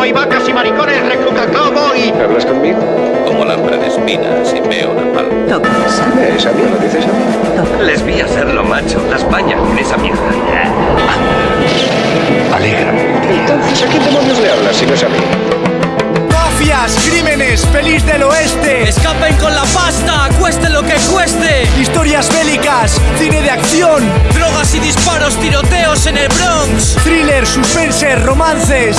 solo hay vacas y maricones, recluta cowboy. ¿Hablas conmigo? Como alambre de espinas y veo napalm. Tocas. ¿Es a mí? ¿Lo dices a mí? Les vi hacerlo, macho. Las bañas con esa mierda. Alégrame. Entonces, ¿a quién demonios le hablas si no es a mí? Mafias, crímenes, pelis del oeste, Escapen con la pasta, cueste lo que cueste. historias bélicas, cine de acción, Drogas y disparos, tiroteos en el Bronx. thriller, suspense, romances.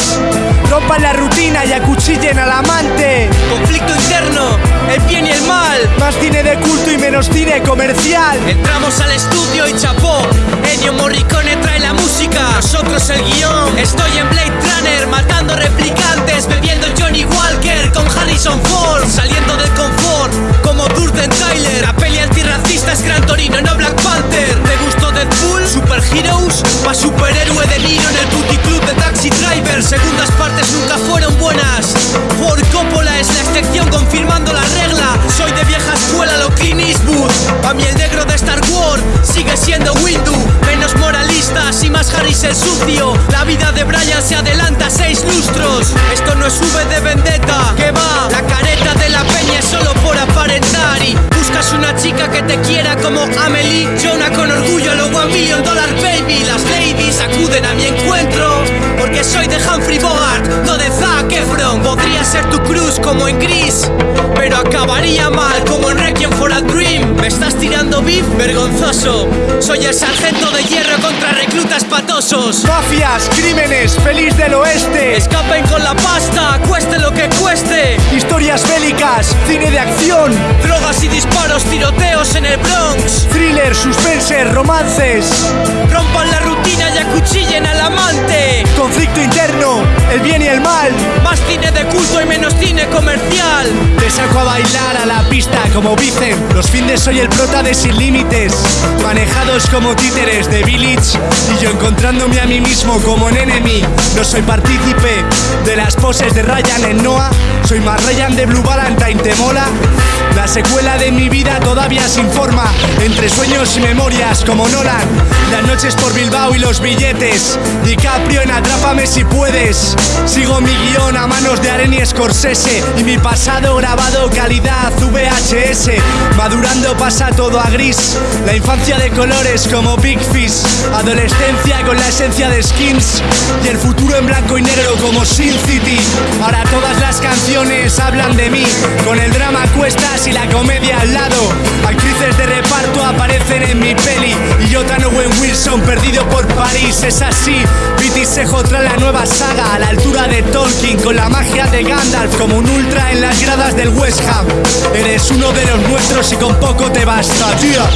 Rompan la rutina y acuchillen al amante. Conflicto interno, el bien y el mal. Más cine de culto y menos cine comercial. Entramos al estudio y chapó. Ennio Morricone Heroes, pa superhéroe de Niro en el Booty Club de Taxi Driver. Segundas partes nunca fueron buenas. Ford Coppola es la excepción confirmando la regla. Soy de vieja escuela, lo Clint Eastwood. A mí el negro de Star Wars sigue siendo Windu. Menos moralistas y más Harris el sucio. La vida de Brian se adelanta seis lustros. Amelie. Jonah con orgullo, lo One Million Dollar Baby. Las ladies acuden a mi encuentro. Porque soy de Humphrey Bogart, no de Zac Efron. Podría ser tu cruz como en Gris. Pero acabaría mal como en Requiem for a Dream. ¿Me estás tirando beef? Vergonzoso. Soy el sargento de hierro contra reclutas patosos. Mafias, crímenes, pelis del oeste, Escapen con la pasta, cueste lo que cueste. historias bélicas, cine de acción, Drogas y romances. Rompan la rutina y acuchillen al amante. Conflicto interno, el bien y el mal. Más cine de culto y menos cine comercial. Te saco a bailar a la pista como dicen Los findes soy el prota de Sin Límites Manejados como títeres de Village Y yo encontrándome a mí mismo como en enemy No soy partícipe de las poses de Ryan en Noah Soy más Ryan de Blue Valentine, ¿te mola? La secuela de mi vida todavía sin forma Entre sueños y memorias como Nolan. Las noches por Bilbao y los billetes. DiCaprio en Atrápame si puedes. Sigo mi guion a manos de Aren y Scorsese. Y mi pasado grabado calidad VHS Madurando pasa todo a gris. La infancia de colores como Big Fish. Adolescencia con la esencia de Skins. Y el futuro en blanco y negro como Sin City hablan de mí. Con el drama a cuestas y la comedia al lado. Actrices de reparto aparecen en mi peli. Y yo tan Owen Wilson perdido por París. Es así, Viti Sejo trae la nueva saga A la altura de Tolkien con la magia de Gandalf Como un ultra en las gradas del West Ham. Eres uno de los nuestros y con poco te basta, tía